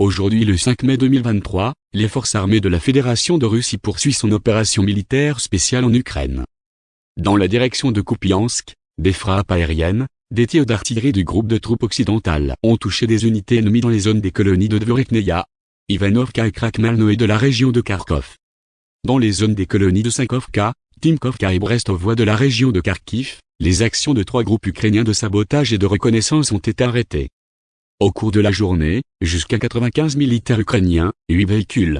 Aujourd'hui le 5 mai 2023, les forces armées de la Fédération de Russie poursuivent son opération militaire spéciale en Ukraine. Dans la direction de Kupiansk, des frappes aériennes, des tirs d'artillerie du groupe de troupes occidentales ont touché des unités ennemies dans les zones des colonies de Dvorikneia, Ivanovka et Krakmalno de la région de Kharkov. Dans les zones des colonies de Sankovka, Timkovka et Brestovoie de la région de Kharkiv, les actions de trois groupes ukrainiens de sabotage et de reconnaissance ont été arrêtées. Au cours de la journée, jusqu'à 95 militaires ukrainiens, 8 véhicules,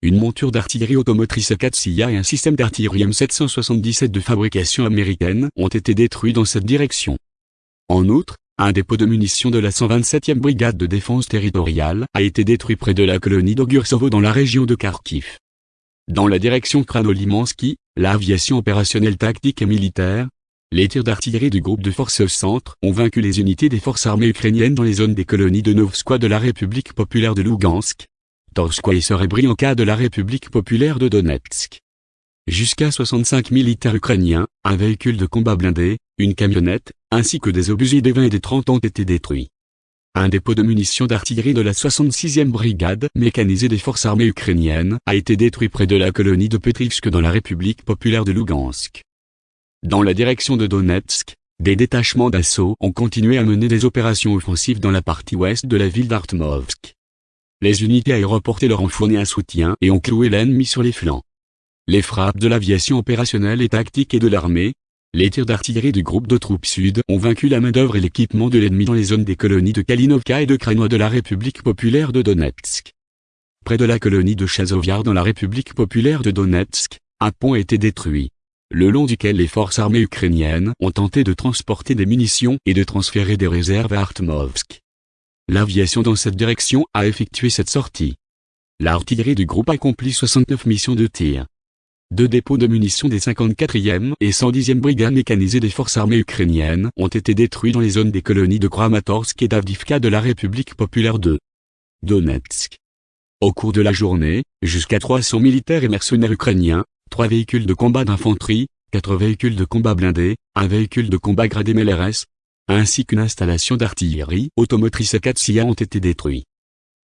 une monture d'artillerie automotrice 4 SIA et un système d'artillerie M777 de fabrication américaine ont été détruits dans cette direction. En outre, un dépôt de munitions de la 127e brigade de défense territoriale a été détruit près de la colonie d'Ogursovo dans la région de Kharkiv. Dans la direction Kranolimansky, l'aviation opérationnelle tactique et militaire, les tirs d'artillerie du groupe de forces centre ont vaincu les unités des forces armées ukrainiennes dans les zones des colonies de Novskoye de la République populaire de Lugansk, Torskoye et Serebrianka de la République populaire de Donetsk. Jusqu'à 65 militaires ukrainiens, un véhicule de combat blindé, une camionnette, ainsi que des obusiers des 20 et des 30 ont été détruits. Un dépôt de munitions d'artillerie de la 66e brigade mécanisée des forces armées ukrainiennes a été détruit près de la colonie de Petrivsk dans la République populaire de Lugansk. Dans la direction de Donetsk, des détachements d'assaut ont continué à mener des opérations offensives dans la partie ouest de la ville d'Artmovsk. Les unités aéroportées leur ont fourni un soutien et ont cloué l'ennemi sur les flancs les frappes de l'aviation opérationnelle et tactique et de l'armée, les tirs d'artillerie du groupe de troupes sud ont vaincu la main-d'œuvre et l'équipement de l'ennemi dans les zones des colonies de Kalinovka et de Kranois de la République populaire de Donetsk. Près de la colonie de Chazoviar dans la République populaire de Donetsk, un pont a été détruit, le long duquel les forces armées ukrainiennes ont tenté de transporter des munitions et de transférer des réserves à Artmovsk. L'aviation dans cette direction a effectué cette sortie. L'artillerie du groupe accomplit 69 missions de tir. Deux dépôts de munitions des 54e et 110e brigades mécanisées des forces armées ukrainiennes ont été détruits dans les zones des colonies de Kramatorsk et d'Avdivka de la République populaire de Donetsk. Au cours de la journée, jusqu'à 300 militaires et mercenaires ukrainiens, trois véhicules de combat d'infanterie, quatre véhicules de combat blindés, un véhicule de combat gradé MLRS, ainsi qu'une installation d'artillerie automotrice 4 SIA ont été détruits.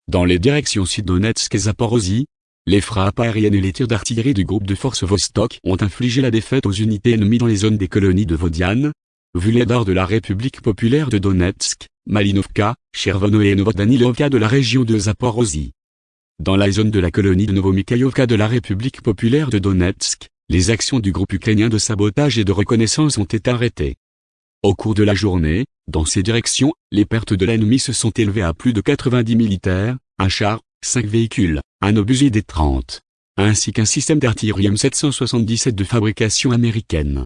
Dans les directions sud-Donetsk et Zaporozhye, les frappes aériennes et les tirs d'artillerie du groupe de forces Vostok ont infligé la défaite aux unités ennemies dans les zones des colonies de Vodiane, Vuledar de la République populaire de Donetsk, Malinovka, Chervono et Novodanilovka de la région de Zaporozhye. Dans la zone de la colonie de Novomikhaïovka de la République populaire de Donetsk, les actions du groupe ukrainien de sabotage et de reconnaissance ont été arrêtées. Au cours de la journée, dans ces directions, les pertes de l'ennemi se sont élevées à plus de 90 militaires, un char, 5 véhicules, un obusier des 30, ainsi qu'un système d'artillerie M777 de fabrication américaine.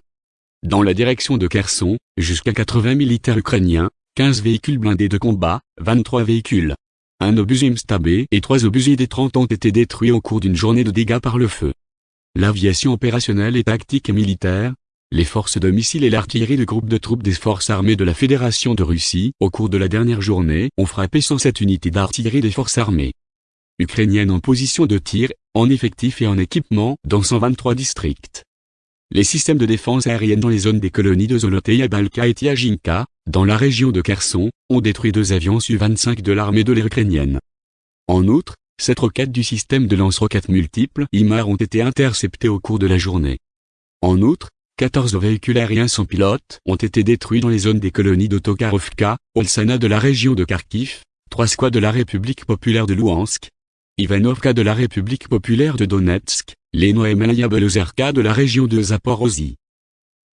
Dans la direction de Kherson, jusqu'à 80 militaires ukrainiens, 15 véhicules blindés de combat, 23 véhicules, un obusier MSTAB et trois obusiers des 30 ont été détruits au cours d'une journée de dégâts par le feu. L'aviation opérationnelle et tactique et militaire, les forces de missiles et l'artillerie de groupe de troupes des forces armées de la Fédération de Russie, au cours de la dernière journée, ont frappé 107 unités d'artillerie des forces armées ukrainienne en position de tir, en effectif et en équipement, dans 123 districts. Les systèmes de défense aérienne dans les zones des colonies de Zoloteya Balka et Tiajinka, dans la région de Kherson, ont détruit deux avions Su-25 de l'armée de l'air ukrainienne. En outre, sept roquettes du système de lance-roquettes multiples IMAR ont été interceptées au cours de la journée. En outre, 14 véhicules aériens sans pilote ont été détruits dans les zones des colonies de Tokarovka, Olsana de la région de Kharkiv, trois squads de la République populaire de Louhansk, Ivanovka de la République populaire de Donetsk, Leno et Malaya Belozerka de la région de Zaporozhye.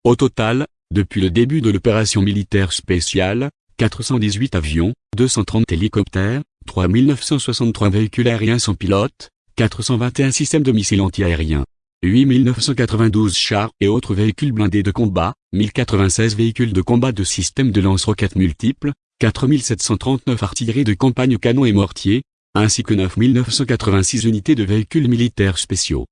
Au total, depuis le début de l'opération militaire spéciale, 418 avions, 230 hélicoptères, 3963 véhicules aériens sans pilote, 421 systèmes de missiles antiaériens, 8992 chars et autres véhicules blindés de combat, 1096 véhicules de combat de systèmes de lance-roquettes multiples, 4739 artilleries de campagne canons et mortiers, ainsi que 9986 unités de véhicules militaires spéciaux.